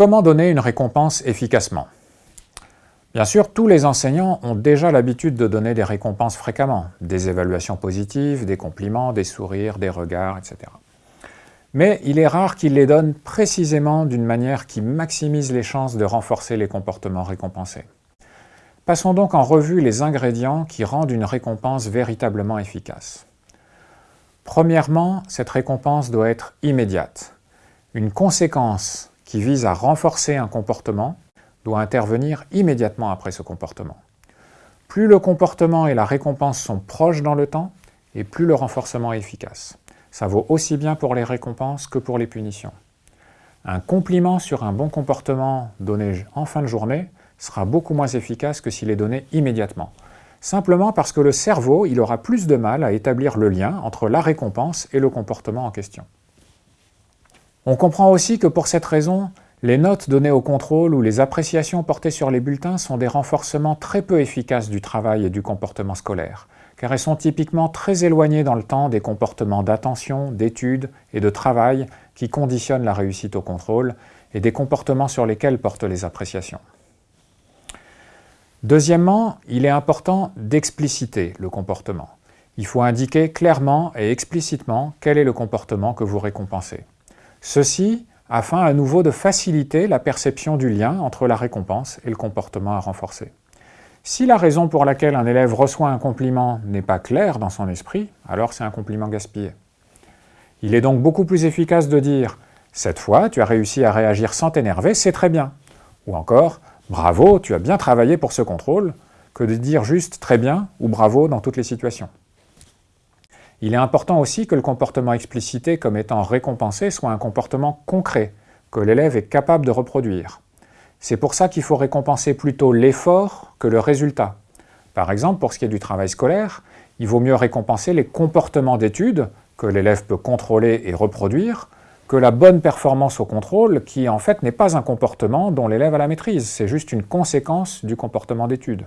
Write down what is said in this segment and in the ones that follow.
Comment donner une récompense efficacement? Bien sûr, tous les enseignants ont déjà l'habitude de donner des récompenses fréquemment, des évaluations positives, des compliments, des sourires, des regards, etc. Mais il est rare qu'ils les donnent précisément d'une manière qui maximise les chances de renforcer les comportements récompensés. Passons donc en revue les ingrédients qui rendent une récompense véritablement efficace. Premièrement, cette récompense doit être immédiate. Une conséquence qui vise à renforcer un comportement doit intervenir immédiatement après ce comportement. Plus le comportement et la récompense sont proches dans le temps, et plus le renforcement est efficace. Ça vaut aussi bien pour les récompenses que pour les punitions. Un compliment sur un bon comportement donné en fin de journée sera beaucoup moins efficace que s'il est donné immédiatement. Simplement parce que le cerveau il aura plus de mal à établir le lien entre la récompense et le comportement en question. On comprend aussi que pour cette raison, les notes données au contrôle ou les appréciations portées sur les bulletins sont des renforcements très peu efficaces du travail et du comportement scolaire, car elles sont typiquement très éloignées dans le temps des comportements d'attention, d'étude et de travail qui conditionnent la réussite au contrôle et des comportements sur lesquels portent les appréciations. Deuxièmement, il est important d'expliciter le comportement. Il faut indiquer clairement et explicitement quel est le comportement que vous récompensez. Ceci afin à nouveau de faciliter la perception du lien entre la récompense et le comportement à renforcer. Si la raison pour laquelle un élève reçoit un compliment n'est pas claire dans son esprit, alors c'est un compliment gaspillé. Il est donc beaucoup plus efficace de dire « cette fois, tu as réussi à réagir sans t'énerver, c'est très bien » ou encore « bravo, tu as bien travaillé pour ce contrôle » que de dire juste « très bien » ou « bravo » dans toutes les situations. Il est important aussi que le comportement explicité comme étant récompensé soit un comportement concret, que l'élève est capable de reproduire. C'est pour ça qu'il faut récompenser plutôt l'effort que le résultat. Par exemple, pour ce qui est du travail scolaire, il vaut mieux récompenser les comportements d'études que l'élève peut contrôler et reproduire, que la bonne performance au contrôle, qui en fait n'est pas un comportement dont l'élève a la maîtrise, c'est juste une conséquence du comportement d'études.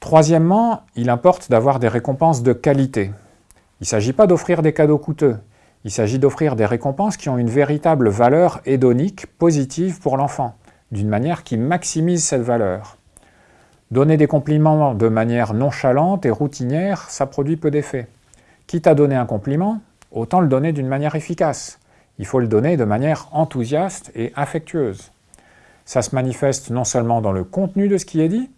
Troisièmement, il importe d'avoir des récompenses de qualité. Il ne s'agit pas d'offrir des cadeaux coûteux, il s'agit d'offrir des récompenses qui ont une véritable valeur hédonique positive pour l'enfant, d'une manière qui maximise cette valeur. Donner des compliments de manière nonchalante et routinière, ça produit peu d'effet. Quitte à donner un compliment, autant le donner d'une manière efficace. Il faut le donner de manière enthousiaste et affectueuse. Ça se manifeste non seulement dans le contenu de ce qui est dit,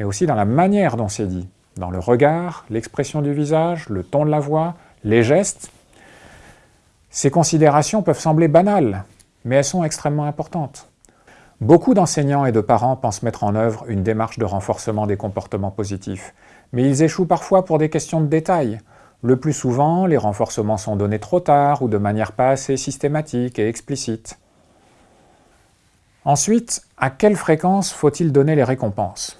mais aussi dans la manière dont c'est dit, dans le regard, l'expression du visage, le ton de la voix, les gestes. Ces considérations peuvent sembler banales, mais elles sont extrêmement importantes. Beaucoup d'enseignants et de parents pensent mettre en œuvre une démarche de renforcement des comportements positifs, mais ils échouent parfois pour des questions de détail. Le plus souvent, les renforcements sont donnés trop tard ou de manière pas assez systématique et explicite. Ensuite, à quelle fréquence faut-il donner les récompenses?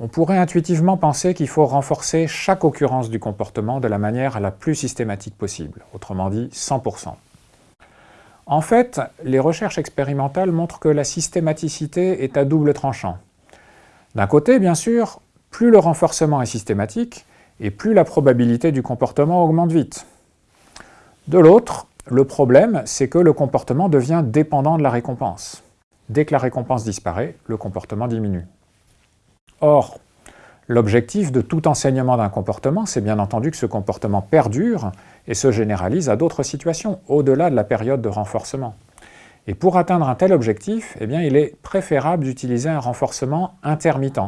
On pourrait intuitivement penser qu'il faut renforcer chaque occurrence du comportement de la manière la plus systématique possible, autrement dit 100%. En fait, les recherches expérimentales montrent que la systématicité est à double tranchant. D'un côté, bien sûr, plus le renforcement est systématique, et plus la probabilité du comportement augmente vite. De l'autre, le problème, c'est que le comportement devient dépendant de la récompense. Dès que la récompense disparaît, le comportement diminue. Or, l'objectif de tout enseignement d'un comportement, c'est bien entendu que ce comportement perdure et se généralise à d'autres situations, au-delà de la période de renforcement. Et pour atteindre un tel objectif, eh il est préférable d'utiliser un renforcement intermittent,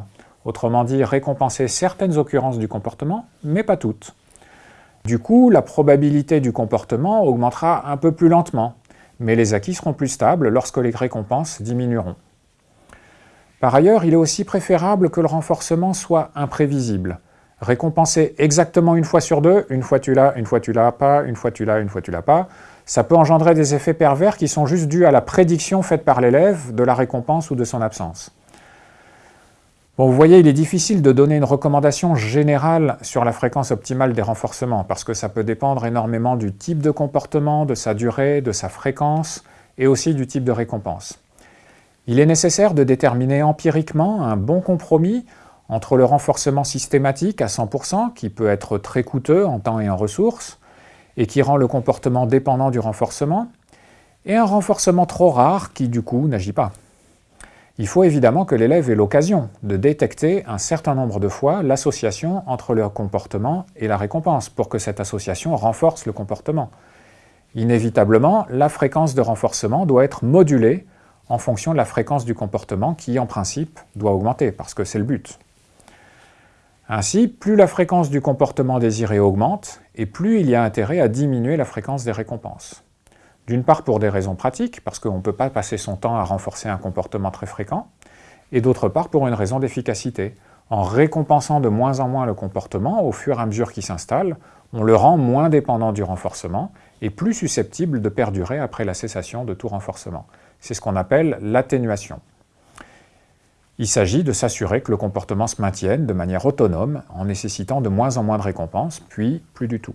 autrement dit récompenser certaines occurrences du comportement, mais pas toutes. Du coup, la probabilité du comportement augmentera un peu plus lentement, mais les acquis seront plus stables lorsque les récompenses diminueront. Par ailleurs, il est aussi préférable que le renforcement soit imprévisible. Récompenser exactement une fois sur deux, une fois tu l'as, une fois tu l'as pas, une fois tu l'as, une fois tu l'as pas, ça peut engendrer des effets pervers qui sont juste dus à la prédiction faite par l'élève de la récompense ou de son absence. Bon, vous voyez, il est difficile de donner une recommandation générale sur la fréquence optimale des renforcements, parce que ça peut dépendre énormément du type de comportement, de sa durée, de sa fréquence, et aussi du type de récompense. Il est nécessaire de déterminer empiriquement un bon compromis entre le renforcement systématique à 100%, qui peut être très coûteux en temps et en ressources, et qui rend le comportement dépendant du renforcement, et un renforcement trop rare qui du coup n'agit pas. Il faut évidemment que l'élève ait l'occasion de détecter un certain nombre de fois l'association entre le comportement et la récompense pour que cette association renforce le comportement. Inévitablement, la fréquence de renforcement doit être modulée en fonction de la fréquence du comportement qui, en principe, doit augmenter, parce que c'est le but. Ainsi, plus la fréquence du comportement désiré augmente, et plus il y a intérêt à diminuer la fréquence des récompenses. D'une part pour des raisons pratiques, parce qu'on ne peut pas passer son temps à renforcer un comportement très fréquent, et d'autre part pour une raison d'efficacité. En récompensant de moins en moins le comportement, au fur et à mesure qu'il s'installe, on le rend moins dépendant du renforcement et plus susceptible de perdurer après la cessation de tout renforcement. C'est ce qu'on appelle l'atténuation. Il s'agit de s'assurer que le comportement se maintienne de manière autonome en nécessitant de moins en moins de récompenses, puis plus du tout.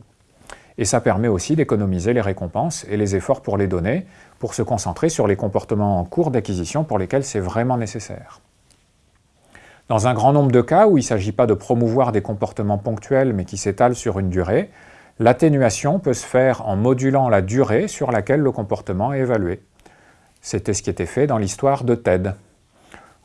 Et ça permet aussi d'économiser les récompenses et les efforts pour les donner, pour se concentrer sur les comportements en cours d'acquisition pour lesquels c'est vraiment nécessaire. Dans un grand nombre de cas où il ne s'agit pas de promouvoir des comportements ponctuels mais qui s'étalent sur une durée, l'atténuation peut se faire en modulant la durée sur laquelle le comportement est évalué. C'était ce qui était fait dans l'histoire de TED.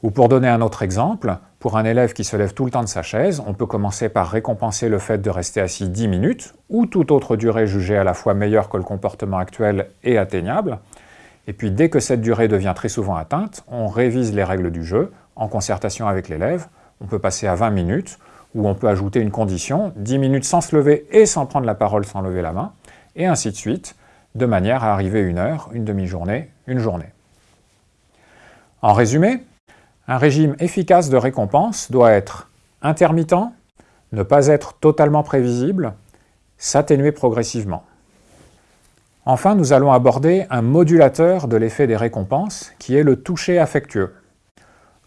Ou pour donner un autre exemple, pour un élève qui se lève tout le temps de sa chaise, on peut commencer par récompenser le fait de rester assis 10 minutes, ou toute autre durée jugée à la fois meilleure que le comportement actuel et atteignable. Et puis dès que cette durée devient très souvent atteinte, on révise les règles du jeu en concertation avec l'élève. On peut passer à 20 minutes, ou on peut ajouter une condition, 10 minutes sans se lever et sans prendre la parole sans lever la main, et ainsi de suite, de manière à arriver une heure, une demi-journée, journée. En résumé, un régime efficace de récompense doit être intermittent, ne pas être totalement prévisible, s'atténuer progressivement. Enfin, nous allons aborder un modulateur de l'effet des récompenses, qui est le toucher affectueux.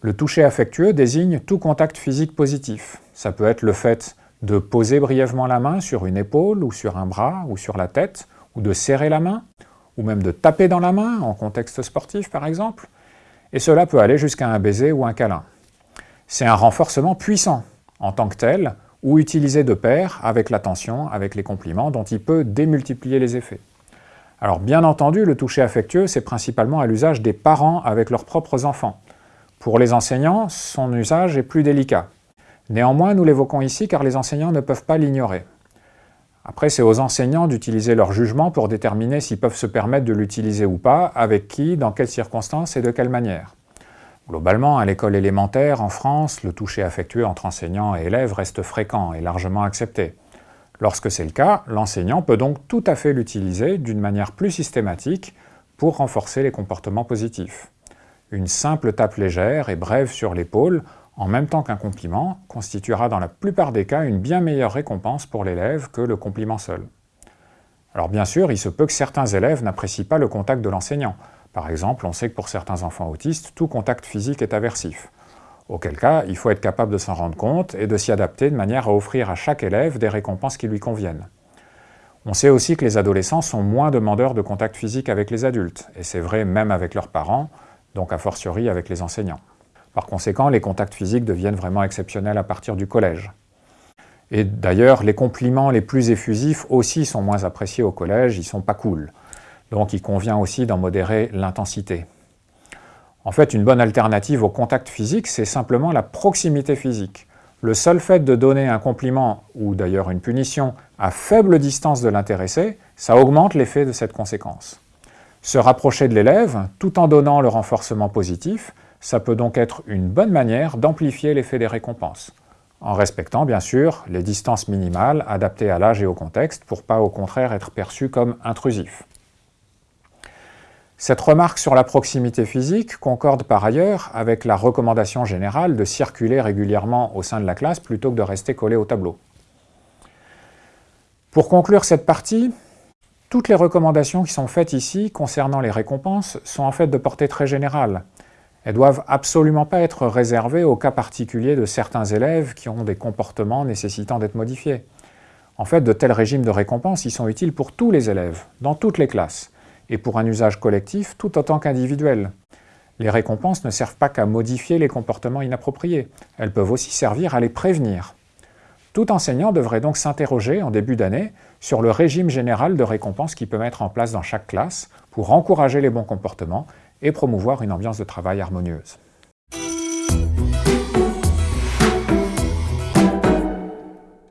Le toucher affectueux désigne tout contact physique positif. Ça peut être le fait de poser brièvement la main sur une épaule ou sur un bras ou sur la tête, ou de serrer la main, ou même de taper dans la main, en contexte sportif par exemple, et cela peut aller jusqu'à un baiser ou un câlin. C'est un renforcement puissant en tant que tel, ou utilisé de pair avec l'attention, avec les compliments, dont il peut démultiplier les effets. Alors bien entendu, le toucher affectueux, c'est principalement à l'usage des parents avec leurs propres enfants. Pour les enseignants, son usage est plus délicat. Néanmoins, nous l'évoquons ici car les enseignants ne peuvent pas l'ignorer. Après, c'est aux enseignants d'utiliser leur jugement pour déterminer s'ils peuvent se permettre de l'utiliser ou pas, avec qui, dans quelles circonstances et de quelle manière. Globalement, à l'école élémentaire, en France, le toucher affectueux entre enseignants et élèves reste fréquent et largement accepté. Lorsque c'est le cas, l'enseignant peut donc tout à fait l'utiliser d'une manière plus systématique pour renforcer les comportements positifs. Une simple tape légère et brève sur l'épaule en même temps qu'un compliment, constituera dans la plupart des cas une bien meilleure récompense pour l'élève que le compliment seul. Alors bien sûr, il se peut que certains élèves n'apprécient pas le contact de l'enseignant. Par exemple, on sait que pour certains enfants autistes, tout contact physique est aversif. Auquel cas, il faut être capable de s'en rendre compte et de s'y adapter de manière à offrir à chaque élève des récompenses qui lui conviennent. On sait aussi que les adolescents sont moins demandeurs de contact physique avec les adultes, et c'est vrai même avec leurs parents, donc a fortiori avec les enseignants. Par conséquent, les contacts physiques deviennent vraiment exceptionnels à partir du collège. Et d'ailleurs, les compliments les plus effusifs aussi sont moins appréciés au collège, ils sont pas cool. Donc il convient aussi d'en modérer l'intensité. En fait, une bonne alternative au contact physique, c'est simplement la proximité physique. Le seul fait de donner un compliment, ou d'ailleurs une punition, à faible distance de l'intéressé, ça augmente l'effet de cette conséquence. Se rapprocher de l'élève, tout en donnant le renforcement positif, ça peut donc être une bonne manière d'amplifier l'effet des récompenses, en respectant bien sûr les distances minimales adaptées à l'âge et au contexte pour pas au contraire être perçu comme intrusif. Cette remarque sur la proximité physique concorde par ailleurs avec la recommandation générale de circuler régulièrement au sein de la classe plutôt que de rester collé au tableau. Pour conclure cette partie, toutes les recommandations qui sont faites ici concernant les récompenses sont en fait de portée très générale elles doivent absolument pas être réservées au cas particulier de certains élèves qui ont des comportements nécessitant d'être modifiés. En fait, de tels régimes de récompense, ils sont utiles pour tous les élèves, dans toutes les classes, et pour un usage collectif tout autant qu'individuel. Les récompenses ne servent pas qu'à modifier les comportements inappropriés, elles peuvent aussi servir à les prévenir. Tout enseignant devrait donc s'interroger en début d'année sur le régime général de récompense qu'il peut mettre en place dans chaque classe pour encourager les bons comportements et promouvoir une ambiance de travail harmonieuse.